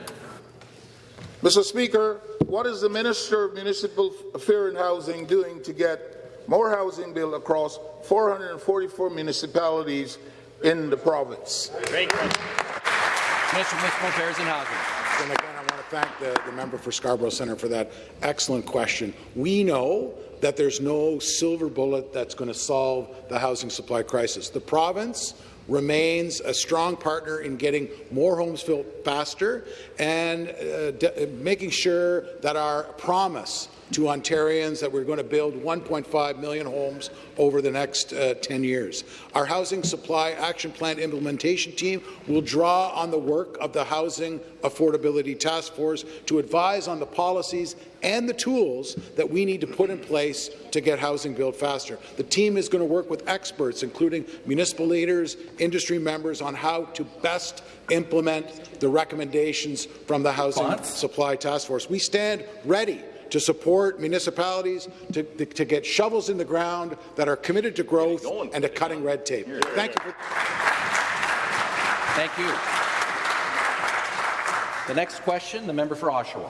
Mr. Speaker, what is the Minister of Municipal Affairs and Housing doing to get more housing built across 444 municipalities in the province? Minister of Municipal Affairs and Housing. And again, I want to thank the, the member for Scarborough Centre for that excellent question. We know that there's no silver bullet that's going to solve the housing supply crisis. The province remains a strong partner in getting more homes built faster and uh, making sure that our promise to Ontarians that we're going to build 1.5 million homes over the next uh, 10 years. Our Housing Supply Action Plan implementation team will draw on the work of the Housing Affordability Task Force to advise on the policies and the tools that we need to put in place to get housing built faster. The team is going to work with experts, including municipal leaders, industry members, on how to best implement the recommendations from the Housing Supply Task Force. We stand ready to support municipalities to, to get shovels in the ground that are committed to growth and to cutting red tape. Thank you. Thank you. The next question, the member for Oshawa.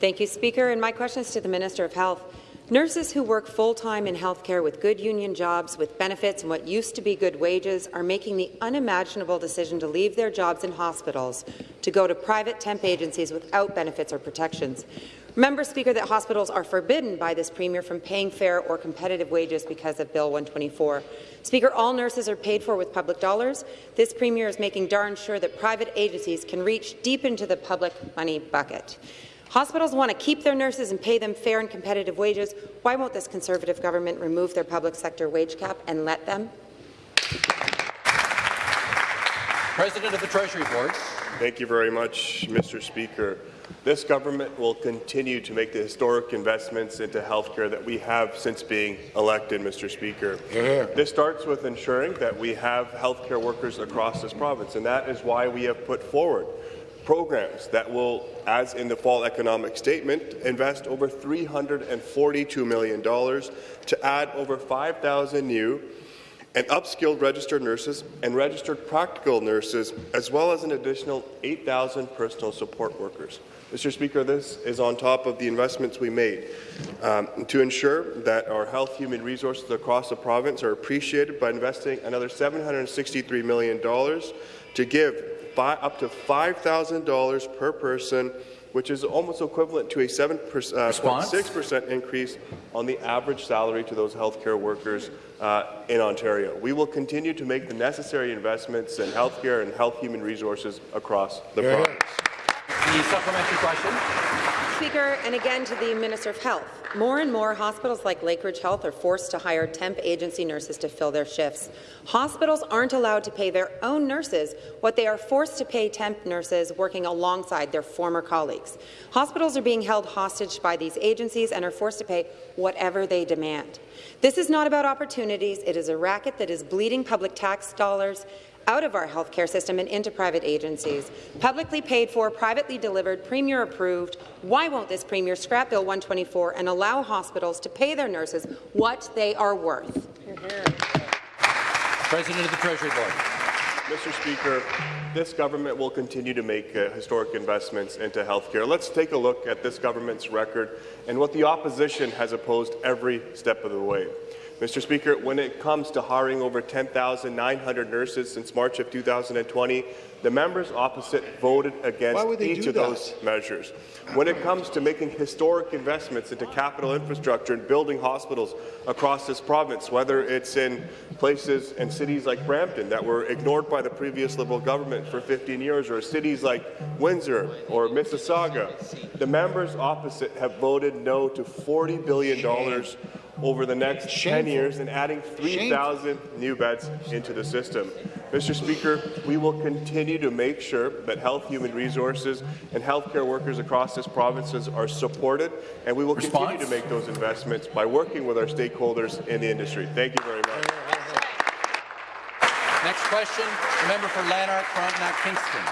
Thank you, Speaker. And my question is to the Minister of Health. Nurses who work full-time in healthcare with good union jobs, with benefits and what used to be good wages, are making the unimaginable decision to leave their jobs in hospitals to go to private temp agencies without benefits or protections. Remember, Speaker, that hospitals are forbidden by this Premier from paying fair or competitive wages because of Bill 124. Speaker, all nurses are paid for with public dollars. This Premier is making darn sure that private agencies can reach deep into the public money bucket. Hospitals want to keep their nurses and pay them fair and competitive wages. Why won't this Conservative government remove their public sector wage cap and let them? President of the Treasury Board. Thank you very much, Mr. Speaker. This government will continue to make the historic investments into healthcare that we have since being elected, Mr. Speaker. Yeah. This starts with ensuring that we have healthcare workers across this province, and that is why we have put forward programs that will, as in the fall economic statement, invest over $342 million to add over 5,000 new and upskilled registered nurses and registered practical nurses, as well as an additional 8,000 personal support workers. Mr. Speaker, this is on top of the investments we made um, to ensure that our health human resources across the province are appreciated by investing another $763 million to give by up to $5,000 per person, which is almost equivalent to a 7.6% increase on the average salary to those healthcare workers uh, in Ontario. We will continue to make the necessary investments in healthcare and health human resources across the Yeah. province. The supplementary question. Speaker, and again to the Minister of Health. More and more hospitals like Lakeridge Health are forced to hire temp agency nurses to fill their shifts. Hospitals aren't allowed to pay their own nurses what they are forced to pay temp nurses working alongside their former colleagues. Hospitals are being held hostage by these agencies and are forced to pay whatever they demand. This is not about opportunities. It is a racket that is bleeding public tax dollars out of our healthcare system and into private agencies. Publicly paid for, privately delivered, Premier approved. Why won't this Premier scrap Bill 124 and allow hospitals to pay their nurses what they are worth? President of the Treasury Board. Mr. Speaker, this government will continue to make uh, historic investments into healthcare. Let's take a look at this government's record and what the opposition has opposed every step of the way. Mr. Speaker, when it comes to hiring over 10,900 nurses since March of 2020, the members opposite voted against each of that? those measures. When it comes to making historic investments into capital infrastructure and building hospitals across this province, whether it's in places and cities like Brampton that were ignored by the previous Liberal government for 15 years, or cities like Windsor or Mississauga, the members opposite have voted no to $40 billion over the next 10 years and adding 3,000 new beds into the system. Mr. Speaker, we will continue to make sure that health, human resources, and healthcare workers across this province are supported, and we will continue to make those investments by working with our stakeholders in the industry. Thank you very much. Next question, the member for Lanark, Frontenac, Kingston.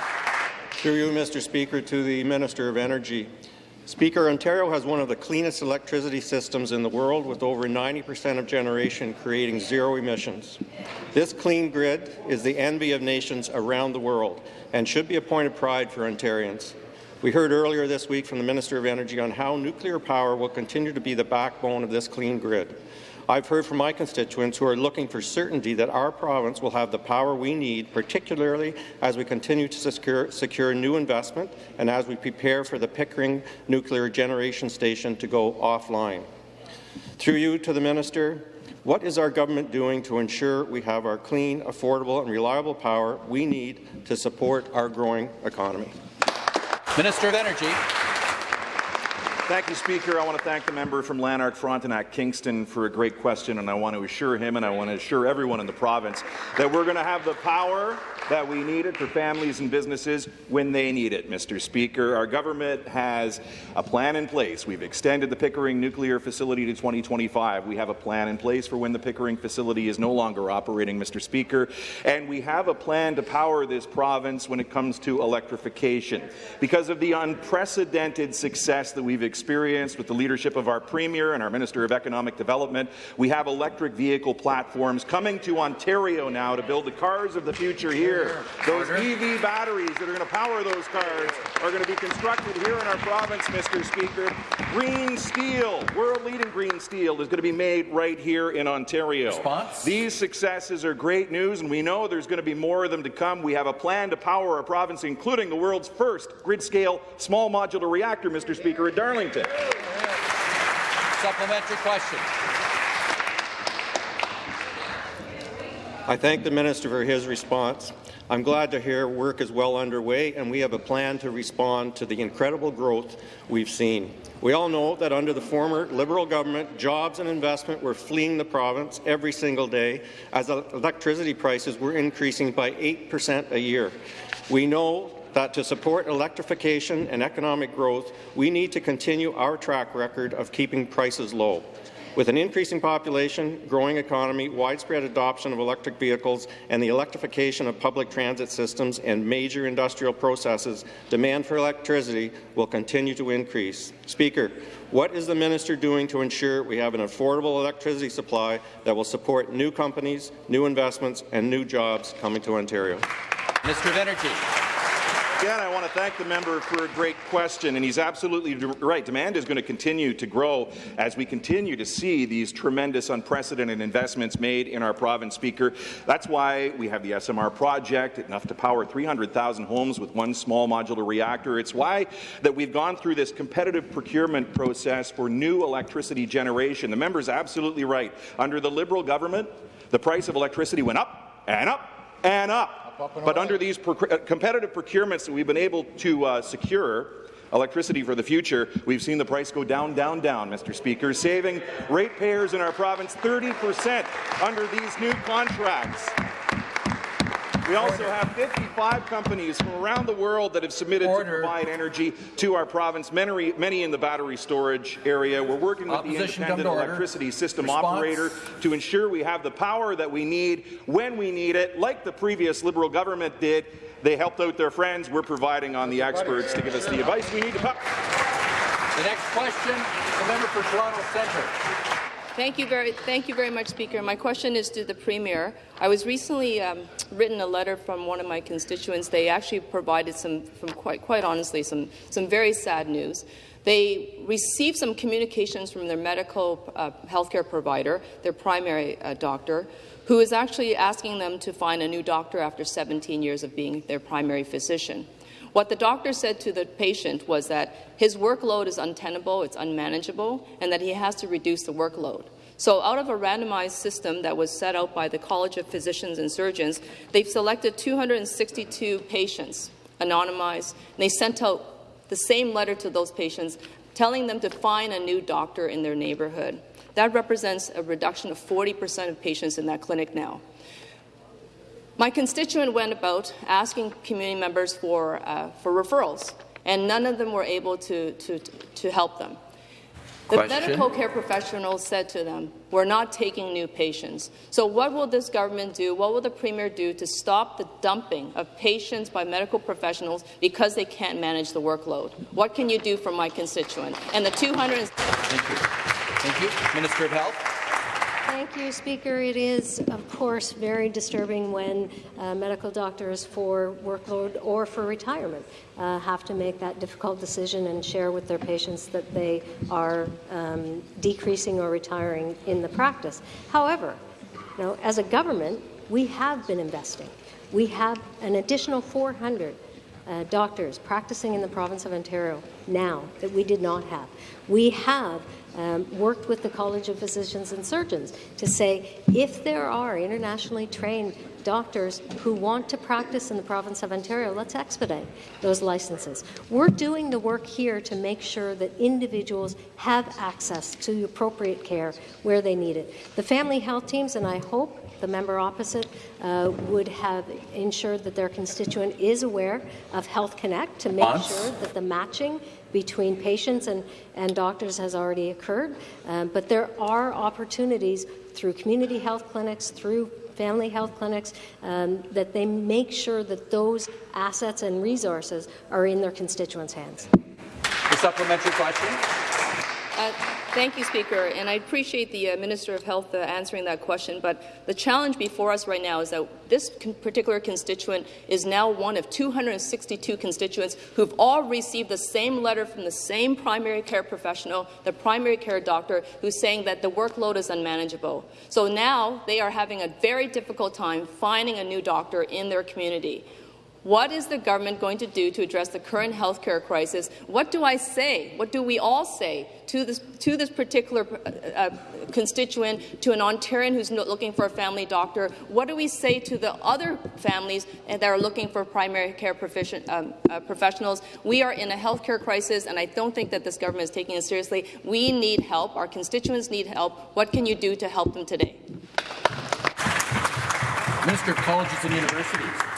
Through you, Mr. Speaker, to the Minister of Energy. Speaker, Ontario has one of the cleanest electricity systems in the world, with over 90% of generation creating zero emissions. This clean grid is the envy of nations around the world and should be a point of pride for Ontarians. We heard earlier this week from the Minister of Energy on how nuclear power will continue to be the backbone of this clean grid. I've heard from my constituents who are looking for certainty that our province will have the power we need, particularly as we continue to secure, secure new investment and as we prepare for the Pickering nuclear generation station to go offline. Through you to the minister, what is our government doing to ensure we have our clean, affordable and reliable power we need to support our growing economy? Minister of Energy. Thank you, Speaker. I want to thank the member from Lanark, Frontenac, Kingston for a great question, and I want to assure him and I want to assure everyone in the province that we're going to have the power that we need it for families and businesses when they need it, Mr. Speaker. Our government has a plan in place. We've extended the Pickering nuclear facility to 2025. We have a plan in place for when the Pickering facility is no longer operating, Mr. Speaker. And we have a plan to power this province when it comes to electrification. Because of the unprecedented success that we've experienced with the leadership of our Premier and our Minister of Economic Development, we have electric vehicle platforms coming to Ontario now to build the cars of the future here. Those EV batteries that are going to power those cars are going to be constructed here in our province, Mr. Speaker. Green steel, world-leading green steel, is going to be made right here in Ontario. Response? These successes are great news, and we know there's going to be more of them to come. We have a plan to power our province, including the world's first grid-scale small modular reactor, Mr. Speaker, at Darlington. Supplementary question. I thank the minister for his response. I'm glad to hear work is well underway and we have a plan to respond to the incredible growth we've seen. We all know that under the former Liberal government, jobs and investment were fleeing the province every single day as electricity prices were increasing by 8% a year. We know that to support electrification and economic growth, we need to continue our track record of keeping prices low. With an increasing population, growing economy, widespread adoption of electric vehicles, and the electrification of public transit systems and major industrial processes, demand for electricity will continue to increase. Speaker, what is the minister doing to ensure we have an affordable electricity supply that will support new companies, new investments, and new jobs coming to Ontario? Minister of Energy. Again, I want to thank the member for a great question, and he's absolutely right. Demand is going to continue to grow as we continue to see these tremendous, unprecedented investments made in our province, Speaker. That's why we have the SMR project, enough to power 300,000 homes with one small modular reactor. It's why that we've gone through this competitive procurement process for new electricity generation. The member's absolutely right. Under the Liberal government, the price of electricity went up and up and up. But under these uh, competitive procurements that we've been able to uh, secure, electricity for the future, we've seen the price go down, down, down, Mr. Speaker, saving ratepayers in our province 30 percent under these new contracts. We also have 55 companies from around the world that have submitted Order. to provide energy to our province, many, many in the battery storage area. We're working with Opposition the independent electricity system Response. operator to ensure we have the power that we need when we need it, like the previous Liberal government did. They helped out their friends. We're providing on the experts to give us the advice we need to. The next question, the member for Toronto Centre. Thank you very, thank you very much, Speaker. My question is to the Premier. I was recently um, written a letter from one of my constituents. They actually provided some, from quite, quite honestly, some, some very sad news. They received some communications from their medical uh, healthcare provider, their primary uh, doctor, who is actually asking them to find a new doctor after 17 years of being their primary physician. What the doctor said to the patient was that his workload is untenable, it's unmanageable, and that he has to reduce the workload. So out of a randomized system that was set out by the College of Physicians and Surgeons, they've selected 262 patients, anonymized, and they sent out the same letter to those patients telling them to find a new doctor in their neighbourhood. That represents a reduction of 40 percent of patients in that clinic now. My constituent went about asking community members for, uh, for referrals, and none of them were able to, to, to help them. The Question. medical care professionals said to them, we're not taking new patients. So what will this government do, what will the Premier do to stop the dumping of patients by medical professionals because they can't manage the workload? What can you do for my constituent? And the 200... Thank you. Thank you. Minister of Health. Thank you, Speaker. It is, of course, very disturbing when uh, medical doctors for workload or for retirement uh, have to make that difficult decision and share with their patients that they are um, decreasing or retiring in the practice. However, you know, as a government, we have been investing. We have an additional 400 uh, doctors practicing in the province of Ontario now that we did not have. We have um, worked with the College of Physicians and Surgeons to say if there are internationally trained doctors who want to practice in the province of Ontario, let's expedite those licenses. We're doing the work here to make sure that individuals have access to appropriate care where they need it. The family health teams, and I hope the member opposite uh, would have ensured that their constituent is aware of Health Connect to make sure that the matching between patients and, and doctors has already occurred. Um, but there are opportunities through community health clinics, through family health clinics, um, that they make sure that those assets and resources are in their constituents' hands. The supplementary question. Uh, thank you, Speaker. And I appreciate the uh, Minister of Health uh, answering that question. But the challenge before us right now is that this con particular constituent is now one of 262 constituents who've all received the same letter from the same primary care professional, the primary care doctor, who's saying that the workload is unmanageable. So now they are having a very difficult time finding a new doctor in their community. What is the government going to do to address the current healthcare crisis? What do I say? What do we all say to this, to this particular uh, uh constituent, to an Ontarian who's looking for a family doctor? What do we say to the other families that are looking for primary care um, uh, professionals? We are in a healthcare crisis, and I don't think that this government is taking it seriously. We need help. Our constituents need help. What can you do to help them today? Minister Colleges and Universities.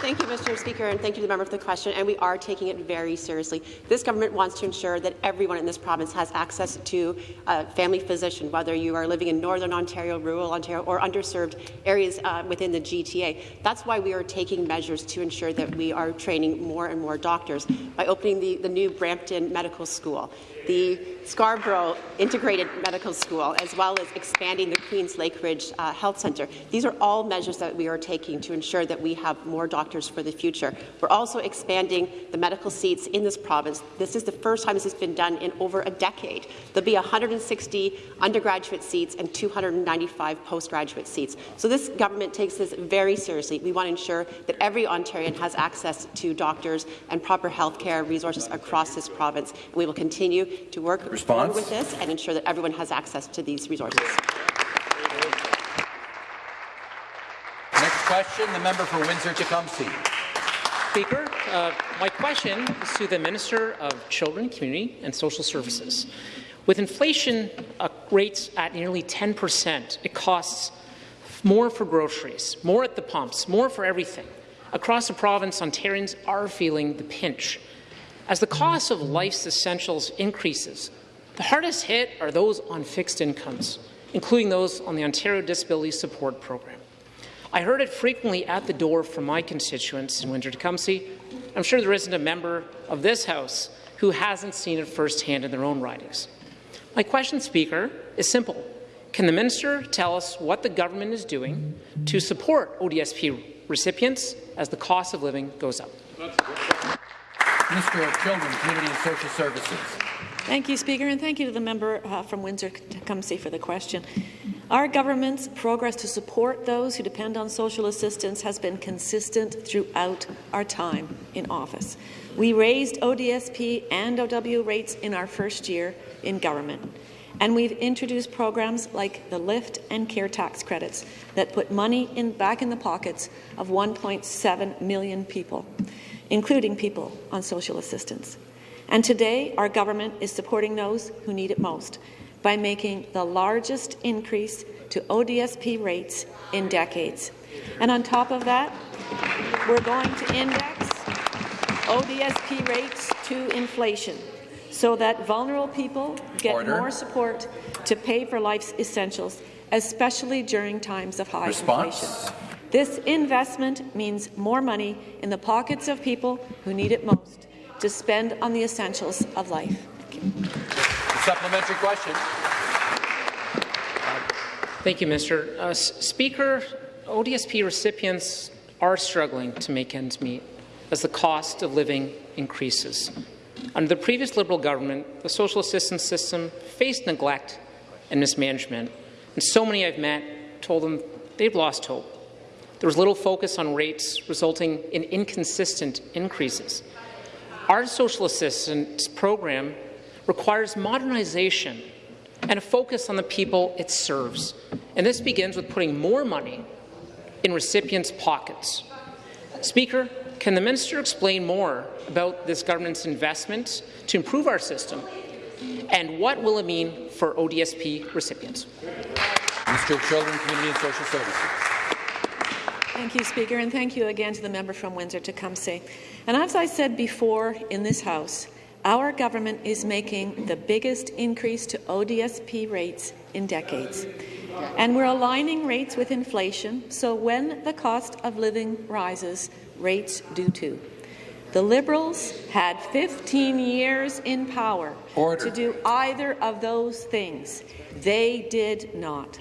Thank you, Mr. Speaker, and thank you to the member for the question. And we are taking it very seriously. This government wants to ensure that everyone in this province has access to a family physician, whether you are living in Northern Ontario, rural Ontario, or underserved areas uh, within the GTA. That's why we are taking measures to ensure that we are training more and more doctors by opening the, the new Brampton Medical School the Scarborough Integrated Medical School, as well as expanding the Queen's Lakeridge uh, Health Centre. These are all measures that we are taking to ensure that we have more doctors for the future. We're also expanding the medical seats in this province. This is the first time this has been done in over a decade. There'll be 160 undergraduate seats and 295 postgraduate seats. So this government takes this very seriously. We want to ensure that every Ontarian has access to doctors and proper health care resources across this province. We will continue to work Response. with this and ensure that everyone has access to these resources. Next question, the member for Windsor-Tecumseh. Speaker, uh, my question is to the Minister of Children, Community and Social Services. With inflation uh, rates at nearly 10 percent, it costs more for groceries, more at the pumps, more for everything. Across the province, Ontarians are feeling the pinch. As the cost of life's essentials increases, the hardest hit are those on fixed incomes, including those on the Ontario Disability Support Program. I heard it frequently at the door from my constituents in Windsor-Tecumseh. I'm sure there isn't a member of this House who hasn't seen it firsthand in their own ridings. My question, Speaker, is simple. Can the minister tell us what the government is doing to support ODSP recipients as the cost of living goes up? Minister of Children, Community and Social Services. Thank you, Speaker, and thank you to the member uh, from Windsor-Tecumseh for the question. Our government's progress to support those who depend on social assistance has been consistent throughout our time in office. We raised ODSP and OW rates in our first year in government, and we've introduced programs like the LIFT and CARE tax credits that put money in, back in the pockets of 1.7 million people including people on social assistance. And today, our government is supporting those who need it most by making the largest increase to ODSP rates in decades. And on top of that, we're going to index ODSP rates to inflation so that vulnerable people get Order. more support to pay for life's essentials, especially during times of high Response. inflation. This investment means more money in the pockets of people who need it most to spend on the essentials of life. Supplementary question. Thank you, Mr. Uh, Speaker. ODSP recipients are struggling to make ends meet as the cost of living increases. Under the previous Liberal government, the social assistance system faced neglect and mismanagement, and so many I've met told them they've lost hope. There was little focus on rates, resulting in inconsistent increases. Our social assistance program requires modernization and a focus on the people it serves. And this begins with putting more money in recipients' pockets. Speaker, can the minister explain more about this government's investment to improve our system, and what will it mean for ODSP recipients? Minister of Children, Community and Social Services. Thank you, Speaker, and thank you again to the member from Windsor-Tecumseh. And as I said before in this House, our government is making the biggest increase to ODSP rates in decades. And we're aligning rates with inflation, so when the cost of living rises, rates do too. The Liberals had 15 years in power Order. to do either of those things. They did not.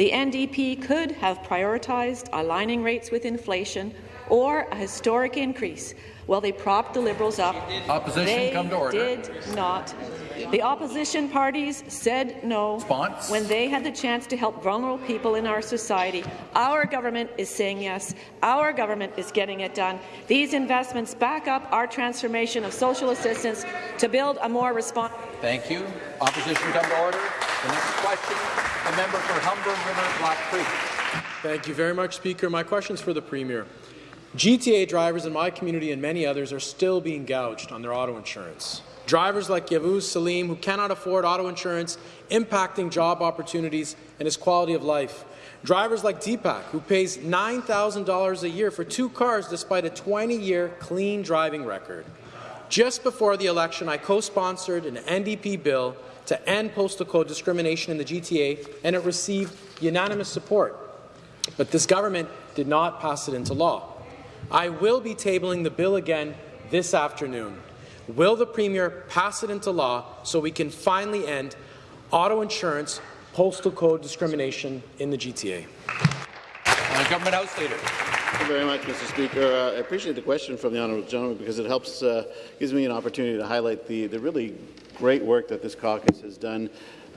The NDP could have prioritized aligning rates with inflation or a historic increase. Well, they propped the Liberals up. Opposition, they come to order. did not. The opposition parties said no Response? when they had the chance to help vulnerable people in our society. Our government is saying yes. Our government is getting it done. These investments back up our transformation of social assistance to build a more responsive. Thank you. Opposition come to order. The next question, the member for Humber River Black Creek. Thank you very much, Speaker. My question is for the Premier. GTA drivers in my community and many others are still being gouged on their auto insurance. Drivers like Yavuz Salim, who cannot afford auto insurance, impacting job opportunities and his quality of life. Drivers like Deepak, who pays $9,000 a year for two cars despite a 20-year clean driving record. Just before the election, I co-sponsored an NDP bill to end postal code discrimination in the GTA, and it received unanimous support. But this government did not pass it into law. I will be tabling the bill again this afternoon. Will the Premier pass it into law so we can finally end auto insurance postal code discrimination in the GTA? Uh, Government House Leader. Thank you very much, Mr. Speaker. Uh, I appreciate the question from the honourable gentleman because it helps, uh, gives me an opportunity to highlight the, the really great work that this caucus has done,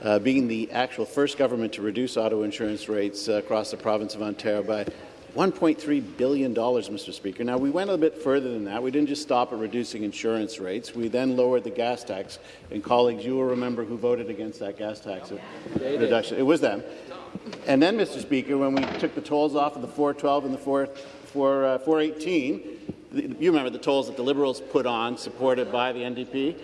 uh, being the actual first government to reduce auto insurance rates uh, across the province of Ontario by $1.3 billion, Mr. Speaker. Now, we went a bit further than that. We didn't just stop at reducing insurance rates. We then lowered the gas tax. And colleagues, you will remember who voted against that gas tax reduction. It was them. And then, Mr. Speaker, when we took the tolls off of the 412 and the 4, 4, uh, 418, the, you remember the tolls that the Liberals put on, supported by the NDP?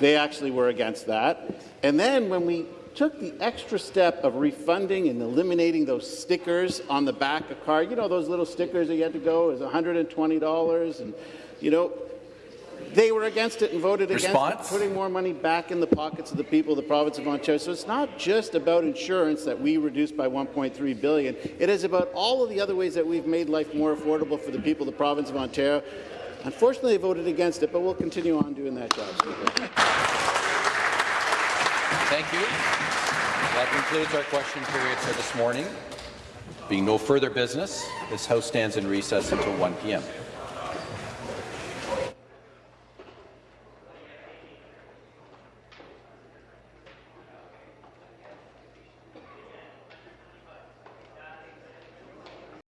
They actually were against that. And then when we took the extra step of refunding and eliminating those stickers on the back of car. You know, those little stickers that you had to go is $120, and, you know, they were against it and voted Response? against it, putting more money back in the pockets of the people of the province of Ontario. So it's not just about insurance that we reduced by 1.3 billion. It is about all of the other ways that we've made life more affordable for the people of the province of Ontario. Unfortunately, they voted against it, but we'll continue on doing that job. Thank you. That concludes our question period for this morning. Being no further business, this House stands in recess until 1 p.m.